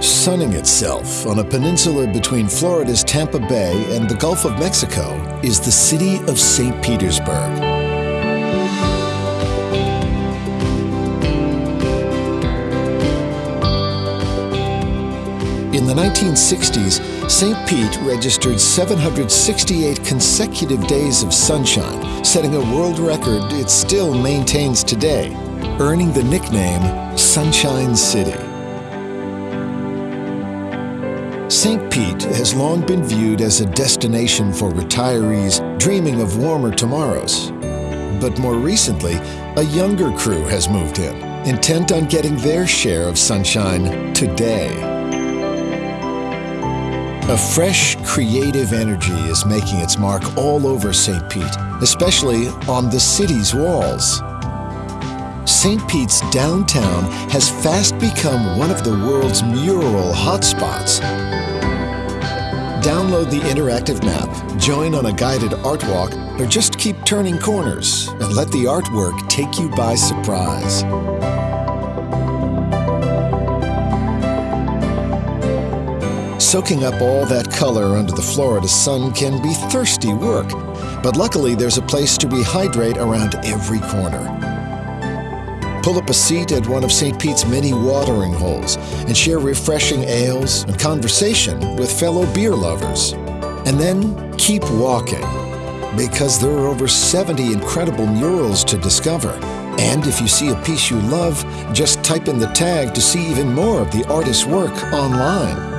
Sunning itself on a peninsula between Florida's Tampa Bay and the Gulf of Mexico is the city of St. Petersburg. In the 1960s, St. Pete registered 768 consecutive days of sunshine, setting a world record it still maintains today, earning the nickname Sunshine City. St. Pete has long been viewed as a destination for retirees dreaming of warmer tomorrows. But more recently, a younger crew has moved in, intent on getting their share of sunshine today. A fresh, creative energy is making its mark all over St. Pete, especially on the city's walls. St. Pete's downtown has fast become one of the world's mural hotspots. Download the interactive map, join on a guided art walk, or just keep turning corners and let the artwork take you by surprise. Soaking up all that color under the Florida sun can be thirsty work, but luckily there's a place to rehydrate around every corner. Pull up a seat at one of St. Pete's many watering holes and share refreshing ales and conversation with fellow beer lovers. And then keep walking, because there are over 70 incredible murals to discover. And if you see a piece you love, just type in the tag to see even more of the artist's work online.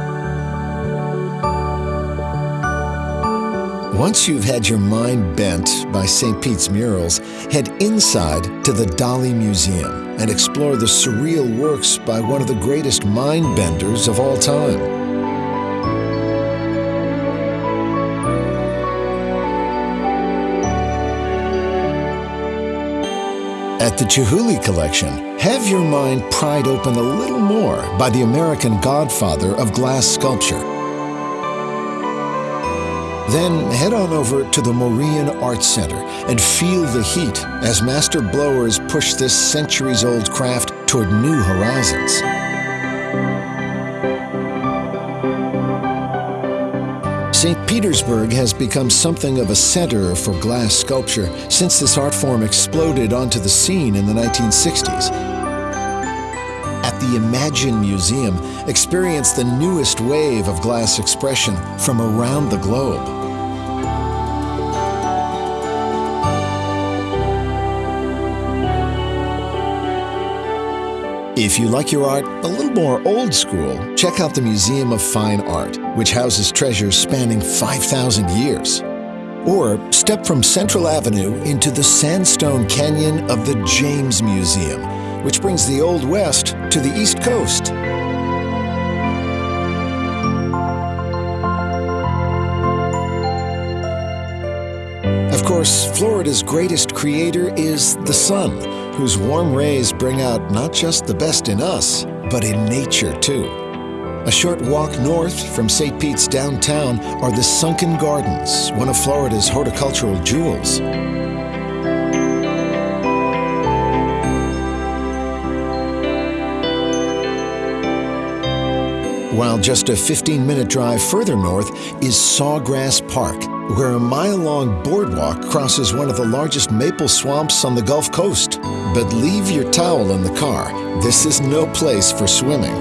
Once you've had your mind bent by St. Pete's murals, head inside to the Dali Museum and explore the surreal works by one of the greatest mind benders of all time. At the Chihuly Collection, have your mind pried open a little more by the American godfather of glass sculpture, then head on over to the Morean Art Center and feel the heat as master blowers push this centuries-old craft toward new horizons. St. Petersburg has become something of a center for glass sculpture since this art form exploded onto the scene in the 1960s. The Imagine Museum, experience the newest wave of glass expression from around the globe. If you like your art a little more old school, check out the Museum of Fine Art, which houses treasures spanning 5,000 years. Or step from Central Avenue into the Sandstone Canyon of the James Museum, which brings the Old West to the East Coast. Of course, Florida's greatest creator is the sun whose warm rays bring out not just the best in us, but in nature too. A short walk north from St. Pete's downtown are the Sunken Gardens, one of Florida's horticultural jewels. While just a 15-minute drive further north is Sawgrass Park, where a mile-long boardwalk crosses one of the largest maple swamps on the Gulf Coast. But leave your towel in the car. This is no place for swimming.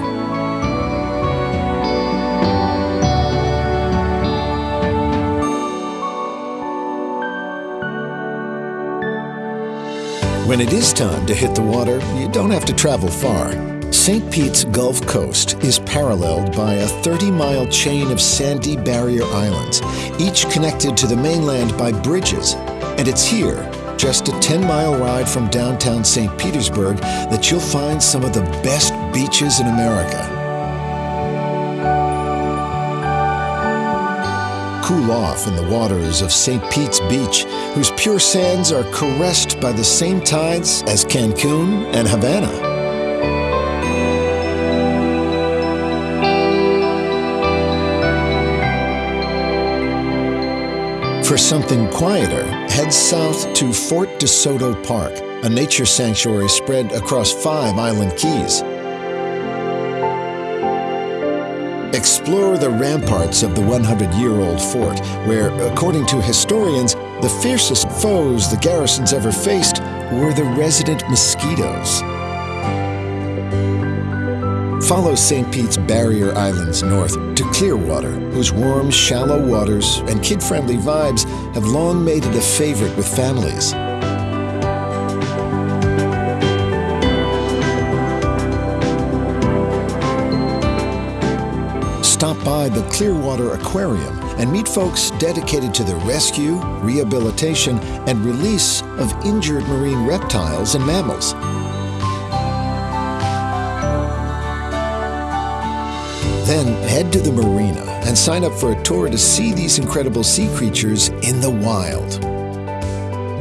When it is time to hit the water, you don't have to travel far. St. Pete's Gulf Coast is paralleled by a 30-mile chain of sandy barrier islands, each connected to the mainland by bridges. And it's here, just a 10-mile ride from downtown St. Petersburg, that you'll find some of the best beaches in America. Cool off in the waters of St. Pete's Beach, whose pure sands are caressed by the same tides as Cancun and Havana. For something quieter, head south to Fort DeSoto Park, a nature sanctuary spread across five island keys. Explore the ramparts of the 100-year-old fort, where, according to historians, the fiercest foes the garrisons ever faced were the resident mosquitoes. Follow St. Pete's barrier islands north to Clearwater, whose warm, shallow waters and kid-friendly vibes have long made it a favorite with families. Stop by the Clearwater Aquarium and meet folks dedicated to the rescue, rehabilitation, and release of injured marine reptiles and mammals. Then head to the marina and sign up for a tour to see these incredible sea creatures in the wild.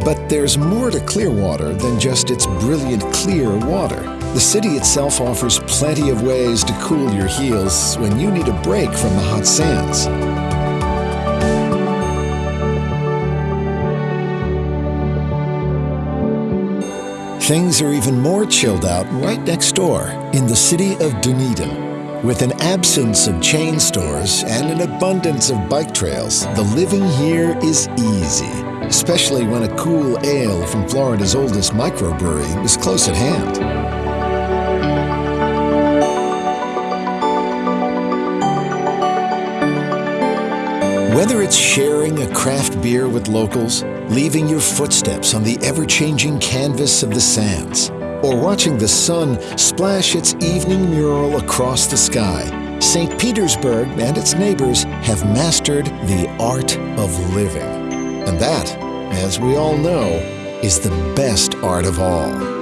But there's more to Clearwater than just its brilliant clear water. The city itself offers plenty of ways to cool your heels when you need a break from the hot sands. Things are even more chilled out right next door in the city of Dunedin. With an absence of chain stores and an abundance of bike trails, the living here is easy, especially when a cool ale from Florida's oldest microbrewery is close at hand. Whether it's sharing a craft beer with locals, leaving your footsteps on the ever-changing canvas of the sands, or watching the sun splash its evening mural across the sky, St. Petersburg and its neighbors have mastered the art of living. And that, as we all know, is the best art of all.